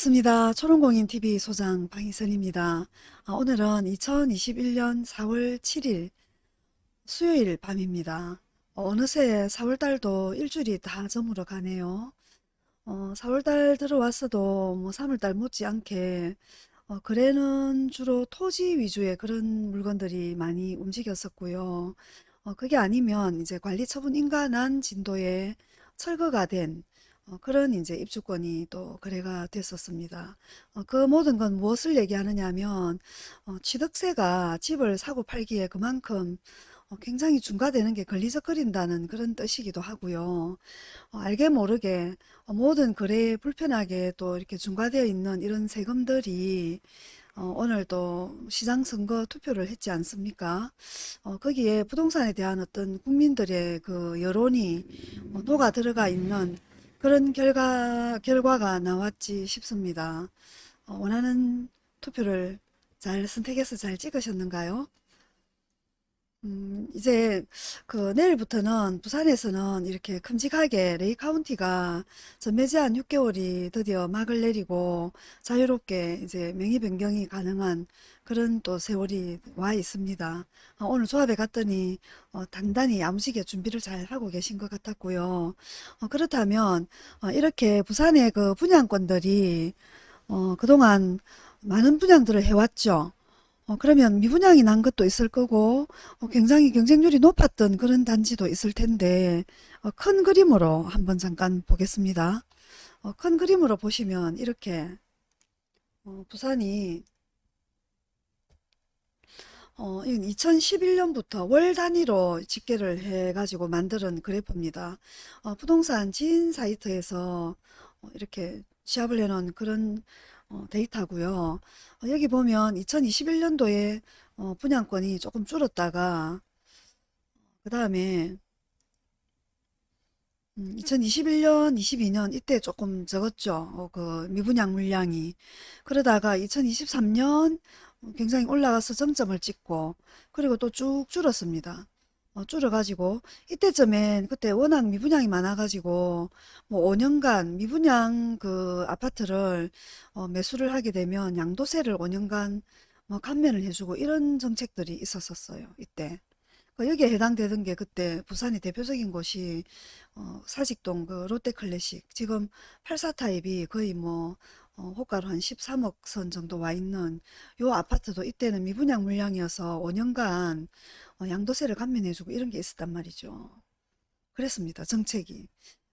반갑습니다. 초롱공인TV 소장 방희선입니다. 아, 오늘은 2021년 4월 7일 수요일 밤입니다. 어, 느새 4월달도 일주일이 다 저물어 가네요. 어, 4월달 들어왔어도 뭐 3월달 못지않게 어, 거래는 주로 토지 위주의 그런 물건들이 많이 움직였었고요. 어, 그게 아니면 이제 관리 처분 인가난 진도에 철거가 된 어, 그런 이제 입주권이 또 거래가 됐었습니다. 어, 그 모든 건 무엇을 얘기하느냐 하면 어, 취득세가 집을 사고 팔기에 그만큼 어, 굉장히 중과되는 게 걸리적거린다는 그런 뜻이기도 하고요. 어, 알게 모르게 어, 모든 거래에 불편하게 또 이렇게 중과되어 있는 이런 세금들이 어, 오늘 또 시장 선거 투표를 했지 않습니까? 어, 거기에 부동산에 대한 어떤 국민들의 그 여론이 어, 녹아 들어가 있는 그런 결과, 결과가 나왔지 싶습니다. 어, 원하는 투표를 잘 선택해서 잘 찍으셨는가요? 음, 이제 그 내일부터는 부산에서는 이렇게 큼직하게 레이 카운티가 전매 제한 6개월이 드디어 막을 내리고 자유롭게 이제 명의 변경이 가능한 그런 또 세월이 와 있습니다. 어, 오늘 조합에 갔더니 어, 단단히 야무지게 준비를 잘 하고 계신 것 같았고요. 어, 그렇다면 어, 이렇게 부산의 그 분양권들이 어, 그동안 많은 분양들을 해왔죠. 어, 그러면 미분양이 난 것도 있을 거고 어, 굉장히 경쟁률이 높았던 그런 단지도 있을 텐데 어, 큰 그림으로 한번 잠깐 보겠습니다. 어, 큰 그림으로 보시면 이렇게 어, 부산이 어, 이건 2011년부터 월 단위로 집계를 해가지고 만드는 그래프입니다. 어, 부동산 지인 사이트에서 어, 이렇게 취합을 해놓은 그런 어, 데이터고요. 어, 여기 보면 2021년도에 어, 분양권이 조금 줄었다가 그 다음에 2021년, 22년 이때 조금 적었죠. 어, 그 미분양 물량이. 그러다가 2023년 굉장히 올라가서 정점을 찍고 그리고 또 쭉 줄었습니다. 어, 줄어가지고 이때쯤엔 그때 워낙 미분양이 많아가지고 뭐 5년간 미분양 그 아파트를 어, 매수를 하게 되면 양도세를 5년간 뭐 감면을 해주고 이런 정책들이 있었었어요. 이때. 그 여기에 해당되던 게 그때 부산의 대표적인 곳이 어, 사직동 그 롯데클래식 지금 84 타입이 거의 뭐 어, 호가로 한 13억 선 정도 와 있는 요 아파트도 이때는 미분양 물량이어서 5년간 어, 양도세를 감면해주고 이런 게 있었단 말이죠. 그랬습니다. 정책이.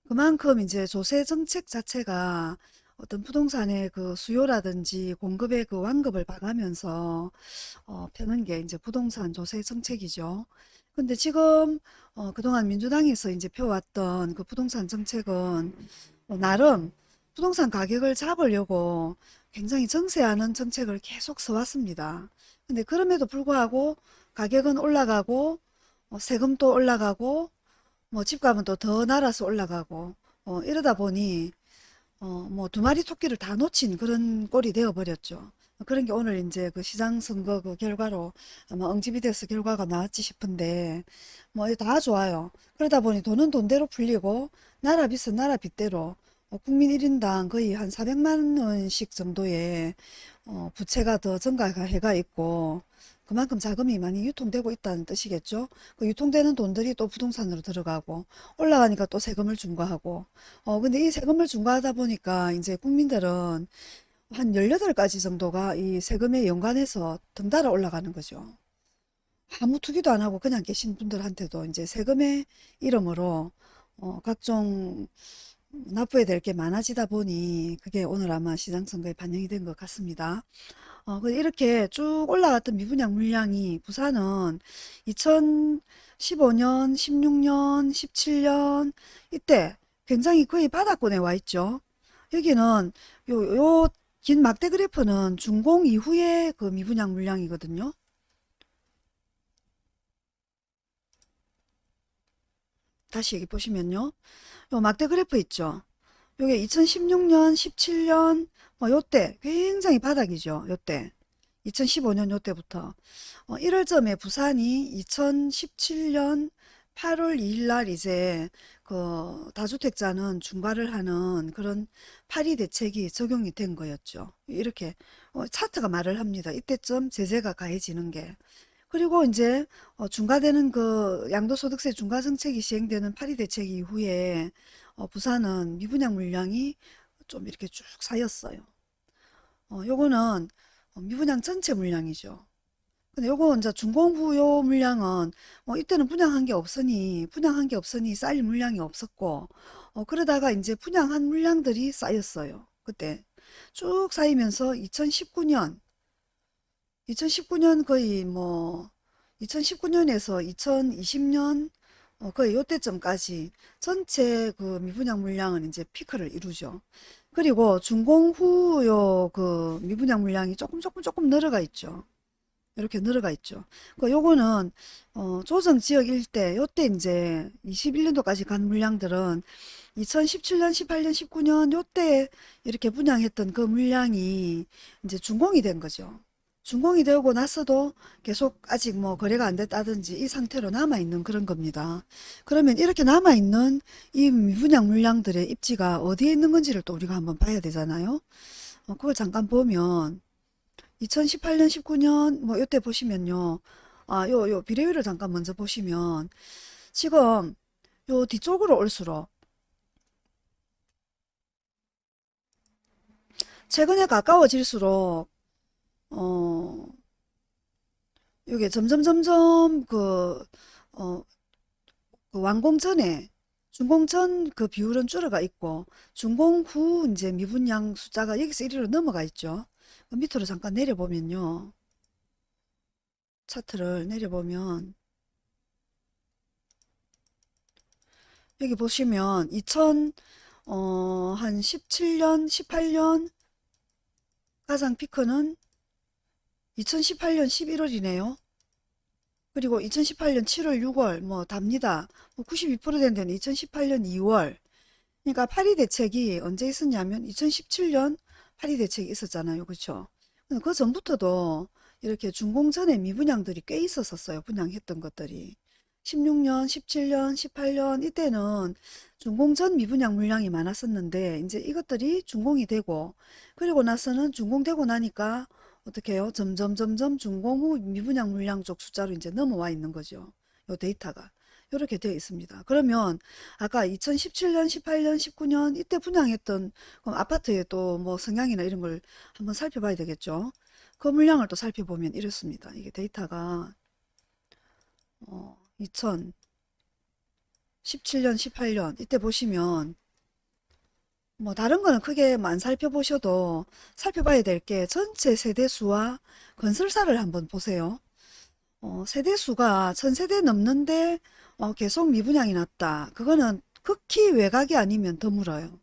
그만큼 이제 조세 정책 자체가 어떤 부동산의 그 수요라든지 공급의 그 완급을 봐가면서 어, 펴는 게 이제 부동산 조세 정책이죠. 근데 지금 어, 그동안 민주당에서 이제 펴왔던 그 부동산 정책은 어, 나름 부동산 가격을 잡으려고 굉장히 정세하는 정책을 계속 써왔습니다. 근데 그럼에도 불구하고 가격은 올라가고 어, 세금도 올라가고 뭐 집값은 또 더 날아서 올라가고 어, 이러다 보니 어, 뭐 두 마리 토끼를 다 놓친 그런 꼴이 되어 버렸죠. 그런 게 오늘 이제 그 시장 선거 그 결과로 아마 응집이 돼서 결과가 나왔지 싶은데 뭐 다 좋아요. 그러다 보니 돈은 돈대로 풀리고 나라 빚은 나라 빚대로 어, 국민 1인당 거의 한 400만 원씩 정도의 어, 부채가 더 증가해가 있고 그만큼 자금이 많이 유통되고 있다는 뜻이겠죠. 그 유통되는 돈들이 또 부동산으로 들어가고 올라가니까 또 세금을 중과하고 어 근데 이 세금을 중과하다 보니까 이제 국민들은 한 18가지 정도가 이 세금에 연관해서 덩달아 올라가는 거죠. 아무 투기도 안 하고 그냥 계신 분들한테도 이제 세금의 이름으로 어 각종 납부해야 될 게 많아지다 보니 그게 오늘 아마 시장 선거에 반영이 된 것 같습니다. 어, 그 이렇게 쭉 올라갔던 미분양 물량이 부산은 2015년, 16년, 17년 이때 굉장히 거의 바닥권에 와 있죠. 여기는 요, 요 긴 막대 그래프는 준공 이후의 그 미분양 물량이거든요. 다시 여기 보시면요. 요 막대 그래프 있죠. 요게 2016년, 17년, 뭐 요때 굉장히 바닥이죠. 요때. 2015년 요때부터. 어, 1월쯤에 부산이 2017년 8월 2일 날 이제 그 다주택자는 중과를 하는 그런 파리 대책이 적용이 된 거였죠. 이렇게 어, 차트가 말을 합니다. 이때쯤 제재가 가해지는 게. 그리고 이제 어, 중과되는 그 양도소득세 중과 정책이 시행되는 파리 대책 이후에 어, 부산은 미분양 물량이 좀 이렇게 쭉 쌓였어요. 어, 요거는 어, 미분양 전체 물량이죠. 근데 요거 이제 준공부요 물량은 뭐 이때는 분양한 게 없으니 분양한 게 없으니 쌓일 물량이 없었고 어, 그러다가 이제 분양한 물량들이 쌓였어요. 그때 쭉 쌓이면서 2019년 2019년 거의 뭐 2019년에서 2020년 어, 거의 요때쯤까지 전체 그 미분양 물량은 이제 피크를 이루죠. 그리고 준공 후 요 그 미분양 물량이 조금 조금 조금 늘어가 있죠. 이렇게 늘어가 있죠. 그 요거는 어, 조정 지역 일대 요때 이제 21년도까지 간 물량들은 2017년, 18년, 19년 요때 이렇게 분양했던 그 물량이 이제 준공이 된 거죠. 준공이 되고 나서도 계속 아직 뭐 거래가 안 됐다든지 이 상태로 남아 있는 그런 겁니다. 그러면 이렇게 남아 있는 이 미분양 물량들의 입지가 어디에 있는 건지를 또 우리가 한번 봐야 되잖아요. 어, 그걸 잠깐 보면 2018년, 19년 뭐 요때 보시면요. 아, 요, 요 비례율을 잠깐 먼저 보시면 지금 요 뒤쪽으로 올수록 최근에 가까워질수록 어, 요게 점점 점점 그, 어, 그 완공 전에 준공 전 그 비율은 줄어가 있고 준공 후 이제 미분양 숫자가 여기서 1위로 넘어가 있죠. 그 밑으로 잠깐 내려보면요. 차트를 내려보면 여기 보시면 2000, 어, 한 17년, 18년 가장 피크는 2018년 11월이네요. 그리고 2018년 7월, 6월 뭐 답니다. 뭐 92%된 데는 2018년 2월. 그러니까 파리 대책이 언제 있었냐면 2017년 파리 대책이 있었잖아요. 그렇죠? 그 전부터도 이렇게 준공 전에 미분양들이 꽤 있었었어요. 분양했던 것들이. 16년, 17년, 18년 이때는 준공 전 미분양 물량이 많았었는데 이제 이것들이 준공이 되고 그리고 나서는 준공되고 나니까 어떻게 해요? 점점 점점 준공 후 미분양 물량 쪽 숫자로 이제 넘어와 있는 거죠. 요 데이터가. 이렇게 되어 있습니다. 그러면 아까 2017년, 18년, 19년 이때 분양했던 그럼 아파트의 또 뭐 성향이나 이런 걸 한번 살펴봐야 되겠죠. 그 물량을 또 살펴보면 이렇습니다. 이게 데이터가 어, 2017년, 18년 이때 보시면 뭐 다른 거는 크게 안 살펴보셔도 살펴봐야 될 게 전체 세대수와 건설사를 한번 보세요. 어, 세대수가 천세대 넘는데 어, 계속 미분양이 났다. 그거는 극히 외곽이 아니면 드물어요.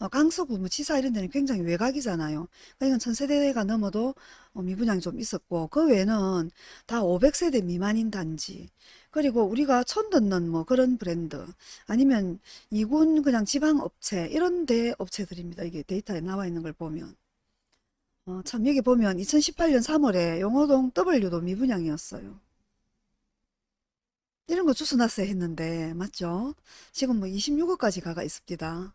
어, 강서구, 뭐 지사 이런 데는 굉장히 외곽이잖아요. 그러니까 이건 천세대가 넘어도 어, 미분양이 좀 있었고 그 외에는 다 500세대 미만인 단지 그리고 우리가 처음 듣는 뭐 그런 브랜드 아니면 이군 그냥 지방 업체 이런 데 업체들입니다. 이게 데이터에 나와 있는 걸 보면 어, 참 여기 보면 2018년 3월에 용호동 W도 미분양이었어요. 이런 거 주워놨어야 했는데 맞죠? 지금 뭐 26억까지 가가 있습니다.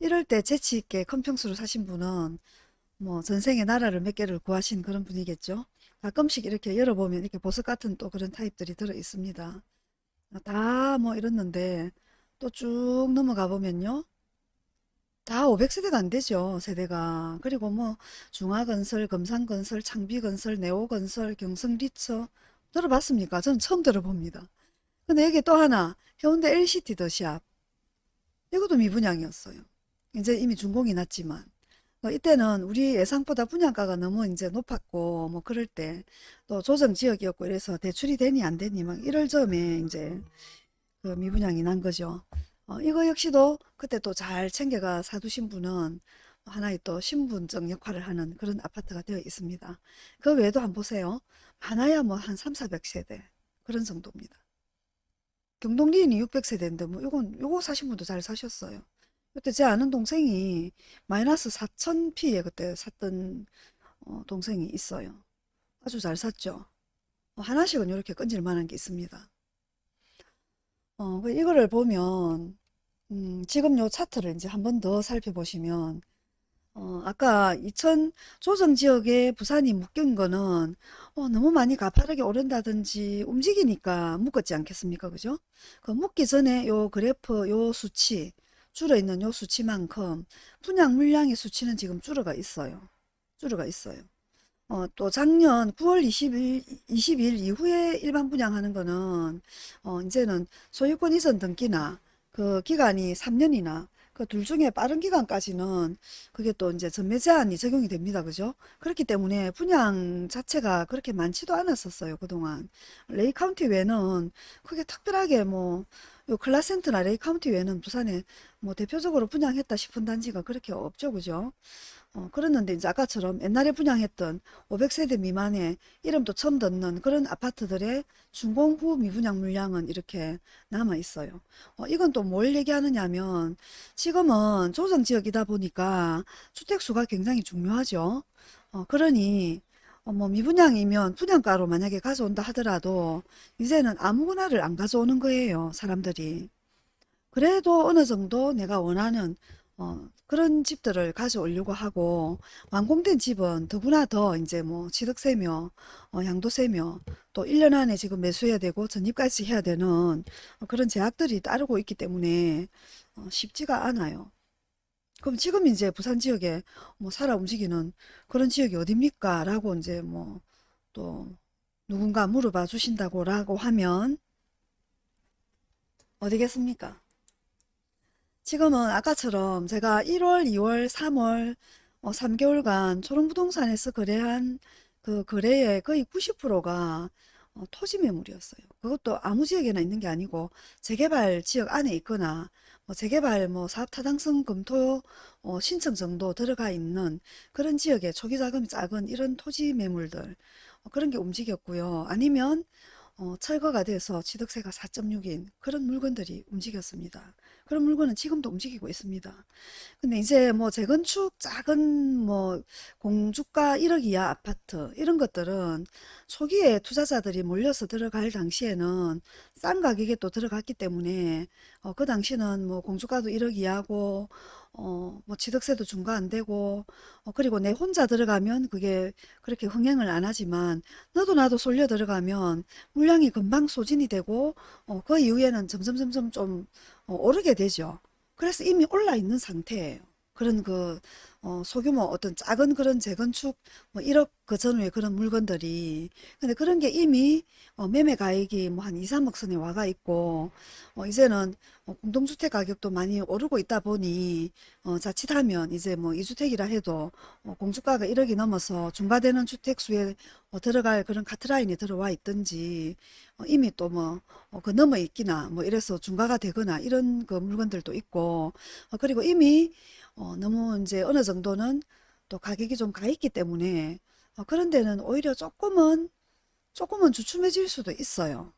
이럴 때 재치있게 큰 평수를 사신 분은 뭐 전생에 나라를 몇 개를 구하신 그런 분이겠죠. 가끔씩 이렇게 열어보면 이렇게 보석 같은 또 그런 타입들이 들어 있습니다. 다 뭐 이랬는데 또 쭉 넘어가 보면요. 다 500세대가 안 되죠, 세대가. 그리고 뭐 중화건설, 금산건설, 창비건설, 네오건설, 경성리처 들어봤습니까? 저는 처음 들어봅니다. 근데 여기 또 하나 해운대 LCT 더샵 이것도 미분양이었어요. 이제 이미 준공이 났지만 어, 이때는 우리 예상보다 분양가가 너무 이제 높았고 뭐 그럴 때 또 조정 지역이었고 이래서 대출이 되니 안 되니 막 이럴 점에 이제 그 미분양이 난 거죠. 어, 이거 역시도 그때 또 잘 챙겨가 사두신 분은 하나의 또 신분증 역할을 하는 그런 아파트가 되어 있습니다. 그 외에도 한번 보세요. 하나야 뭐 한 3, 400세대 그런 정도입니다. 경동리인이 600세대인데 뭐 요건 요거 사신 분도 잘 사셨어요. 그때 제 아는 동생이 마이너스 4,000피에 그때 샀던 어, 동생이 있어요. 아주 잘 샀죠. 어, 하나씩은 이렇게 건질 만한 게 있습니다. 어, 그 이거를 보면 음, 지금 요 차트를 이제 한 번 더 살펴보시면 어, 아까 2000 조정 지역에 부산이 묶인 거는 어, 너무 많이 가파르게 오른다든지 움직이니까 묶었지 않겠습니까? 그죠? 그 묶기 전에 요 그래프 요 수치 줄어 있는 요 수치만큼 분양 물량의 수치는 지금 줄어가 있어요. 줄어가 있어요. 어, 또 작년 9월 20일, 20일 이후에 일반 분양하는 거는 어, 이제는 소유권 이전 등기나 그 기간이 3년이나 그 둘 중에 빠른 기간까지는 그게 또 이제 전매 제한이 적용이 됩니다. 그죠? 그렇기 때문에 분양 자체가 그렇게 많지도 않았었어요. 그동안. 레이 카운티 외에는 크게 특별하게 뭐 요 클라센트 나 레이 카운티 외에는 부산에 뭐 대표적으로 분양했다 싶은 단지가 그렇게 없죠. 그죠? 어, 그랬는데 이제 아까처럼 옛날에 분양했던 500세대 미만의 이름도 처음 듣는 그런 아파트들의 준공 후 미분양 물량은 이렇게 남아 있어요. 어, 이건 또 뭘 얘기하느냐 하면 지금은 조정지역이다 보니까 주택수가 굉장히 중요하죠. 어, 그러니 어, 뭐 미분양이면 분양가로 만약에 가져온다 하더라도 이제는 아무거나를 안 가져오는 거예요. 사람들이. 그래도 어느 정도 내가 원하는 어, 그런 집들을 가져오려고 하고 완공된 집은 더구나 더 이제 뭐 취득세며 어, 양도세며 또 1년 안에 지금 매수해야 되고 전입까지 해야 되는 어, 그런 제약들이 따르고 있기 때문에 어, 쉽지가 않아요. 그럼 지금 이제 부산 지역에 뭐 살아 움직이는 그런 지역이 어딥니까? 라고 이제 뭐 또 누군가 물어봐 주신다고 라고 하면 어디겠습니까? 지금은 아까처럼 제가 1월, 2월, 3월 어, 3개월간 초롱부동산에서 거래한 그 거래의 거의 90%가 어, 토지 매물이었어요. 그것도 아무 지역에나 있는 게 아니고 재개발 지역 안에 있거나 뭐 재개발 뭐 사업 타당성 검토 어, 신청 정도 들어가 있는 그런 지역에 초기 자금이 작은 이런 토지 매물들 어, 그런 게 움직였고요. 아니면 어, 철거가 돼서 취득세가 4.6인 그런 물건들이 움직였습니다. 그런 물건은 지금도 움직이고 있습니다. 근데 이제 뭐 재건축 작은 뭐 공주가 1억 이하 아파트 이런 것들은 초기에 투자자들이 몰려서 들어갈 당시에는 싼 가격에 또 들어갔기 때문에 어, 그 당시는 뭐 공주가도 1억 이하고 어, 뭐 취득세도 중과 안 되고 어, 그리고 내 혼자 들어가면 그게 그렇게 흥행을 안 하지만 너도 나도 쏠려 들어가면 물량이 금방 소진이 되고 어, 그 이후에는 점점 점점 좀 어, 오르게 되죠. 그래서 이미 올라 있는 상태예요. 그런 그 어, 소규모 어떤 작은 그런 재건축 뭐 1억 그 전후에 그런 물건들이 근데 그런 게 이미 어, 매매 가액이 뭐 한 2, 3억 선에 와가 있고 어, 이제는 어, 공동주택 가격도 많이 오르고 있다 보니 어, 자칫하면 이제 뭐 2주택이라 해도 어, 공주가가 1억이 넘어서 중과되는 주택 수에 어, 들어갈 그런 카트라인이 들어와 있든지 어, 이미 또 뭐 그 넘어 있기나 뭐 이래서 중과가 되거나 이런 그 물건들도 있고 어, 그리고 이미 어, 너무 이제 어느 정도는 또 가격이 좀 가 있기 때문에 어, 그런 데는 오히려 조금은 조금은 주춤해질 수도 있어요.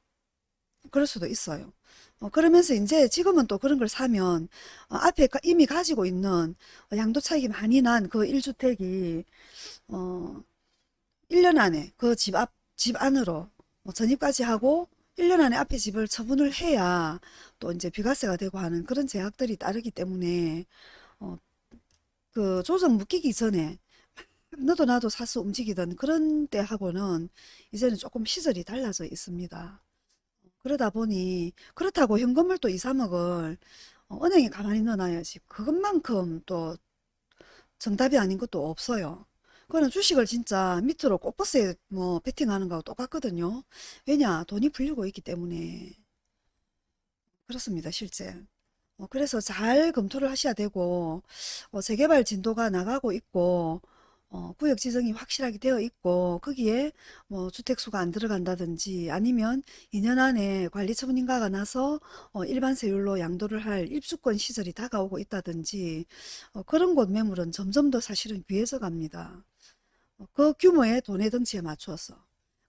그럴 수도 있어요. 어, 그러면서 이제 지금은 또 그런 걸 사면 어, 앞에 가- 이미 가지고 있는 어, 양도 차익이 많이 난 그 1주택이 어, 1년 안에 그 집 앞, 집 안으로 뭐 전입까지 하고 1년 안에 앞에 집을 처분을 해야 또 이제 비과세가 되고 하는 그런 제약들이 따르기 때문에 어, 그 조정 묶이기 전에 너도 나도 사서 움직이던 그런 때하고는 이제는 조금 시절이 달라져 있습니다. 그러다 보니 그렇다고 현금을 또 2, 3억을 은행에 가만히 넣어놔야지 그것만큼 또 정답이 아닌 것도 없어요. 그거는 주식을 진짜 밑으로 꽃버스에 뭐 베팅하는 거하고 똑같거든요. 왜냐 돈이 풀리고 있기 때문에 그렇습니다 실제. 어, 그래서 잘 검토를 하셔야 되고 어, 재개발 진도가 나가고 있고 어, 구역 지정이 확실하게 되어 있고 거기에 뭐 주택수가 안 들어간다든지 아니면 2년 안에 관리처분 인가가 나서 어, 일반 세율로 양도를 할 입주권 시절이 다가오고 있다든지 어, 그런 곳 매물은 점점 더 사실은 귀해져 갑니다. 어, 그 규모의 돈의 덩치에 맞추어서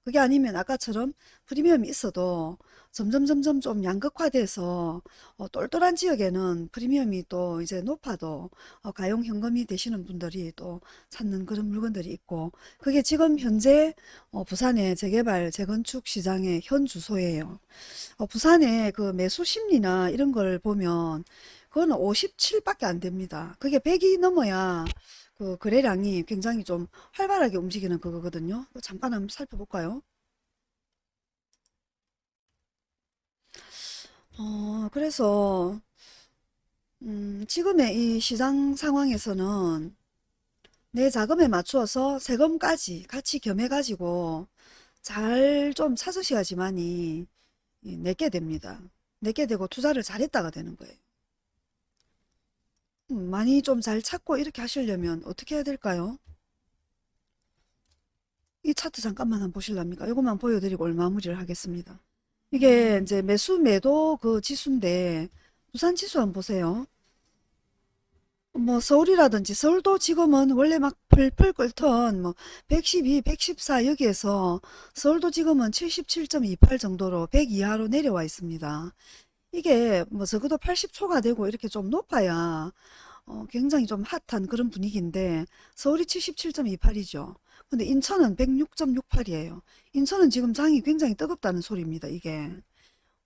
그게 아니면 아까처럼 프리미엄이 있어도 점점 점점 좀 양극화돼서 어, 똘똘한 지역에는 프리미엄이 또 이제 높아도 어, 가용 현금이 되시는 분들이 또 찾는 그런 물건들이 있고 그게 지금 현재 어, 부산의 재개발 재건축 시장의 현 주소예요. 어, 부산의 그 매수 심리나 이런 걸 보면 그거는 57밖에 안 됩니다. 그게 100이 넘어야 그 거래량이 굉장히 좀 활발하게 움직이는 그거거든요. 잠깐 한번 살펴볼까요? 어, 그래서 음, 지금의 이 시장 상황에서는 내 자금에 맞추어서 세금까지 같이 겸해가지고 잘 좀 찾으셔야지만이 이 내게 됩니다. 내게 되고 투자를 잘했다가 되는 거예요. 음, 많이 좀 잘 찾고 이렇게 하시려면 어떻게 해야 될까요? 이 차트 잠깐만 한번 보실랍니까? 이것만 보여드리고 마무리를 하겠습니다. 이게 이제 매수 매도 그 지수인데 부산 지수 한번 보세요. 뭐 서울이라든지 서울도 지금은 원래 막 펄펄 끓던 뭐 112, 114 여기에서 서울도 지금은 77.28 정도로 100 이하로 내려와 있습니다. 이게 뭐 적어도 80초가 되고 이렇게 좀 높아야 어, 굉장히 좀 핫한 그런 분위기인데 서울이 77.28이죠. 근데 인천은 106.68이에요. 인천은 지금 장이 굉장히 뜨겁다는 소리입니다. 이게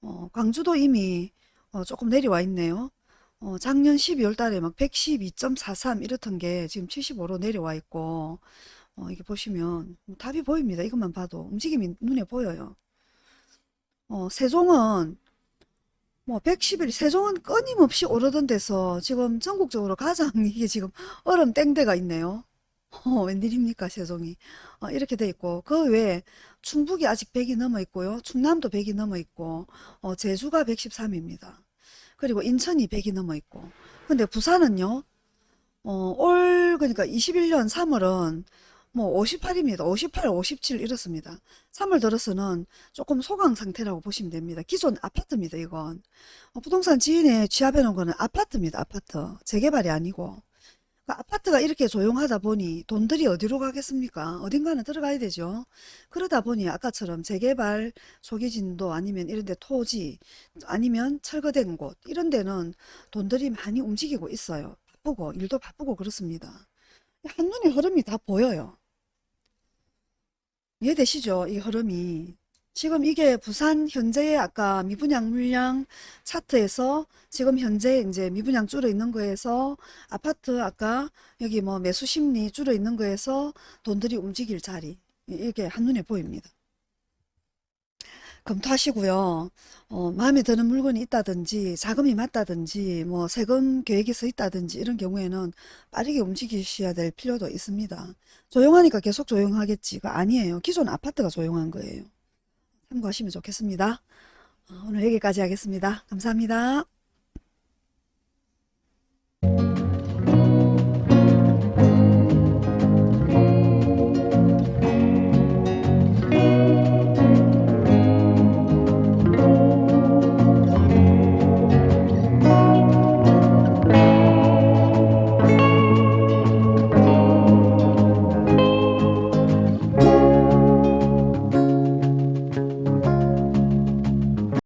어, 광주도 이미 어, 조금 내려와 있네요. 어, 작년 12월 달에 막 112.43 이렇던 게 지금 75로 내려와 있고 어, 이게 보시면 답이 보입니다. 이것만 봐도 움직임이 눈에 보여요. 어, 세종은 뭐 111, 세종은 끊임없이 오르던 데서 지금 전국적으로 가장 이게 지금 얼음 땡대가 있네요. 어, 웬일입니까, 세종이. 어, 이렇게 돼 있고, 그 외에 충북이 아직 100이 넘어 있고요. 충남도 100이 넘어 있고, 어, 제주가 113입니다. 그리고 인천이 100이 넘어 있고. 근데 부산은요, 어, 올, 그러니까 21년 3월은 뭐 58입니다. 58, 57 이렇습니다. 3월 들어서는 조금 소강 상태라고 보시면 됩니다. 기존 아파트입니다, 이건. 어, 부동산 지인에 취합해 놓은 거는 아파트입니다, 아파트. 재개발이 아니고. 그 아파트가 이렇게 조용하다 보니 돈들이 어디로 가겠습니까? 어딘가는 들어가야 되죠. 그러다 보니 아까처럼 재개발 초기진도 아니면 이런 데 토지 아니면 철거된 곳 이런 데는 돈들이 많이 움직이고 있어요. 바쁘고 일도 바쁘고 그렇습니다. 한눈에 흐름이 다 보여요. 이해되시죠? 이 흐름이. 지금 이게 부산 현재의 아까 미분양 물량 차트에서 지금 현재 이제 미분양 줄어 있는 거에서 아파트 아까 여기 뭐 매수 심리 줄어 있는 거에서 돈들이 움직일 자리. 이게 한눈에 보입니다. 검토하시고요. 어, 마음에 드는 물건이 있다든지 자금이 맞다든지 뭐 세금 계획이 서 있다든지 이런 경우에는 빠르게 움직이셔야 될 필요도 있습니다. 조용하니까 계속 조용하겠지가 아니에요. 기존 아파트가 조용한 거예요. 참고하시면 좋겠습니다. 어, 오늘 여기까지 하겠습니다. 감사합니다.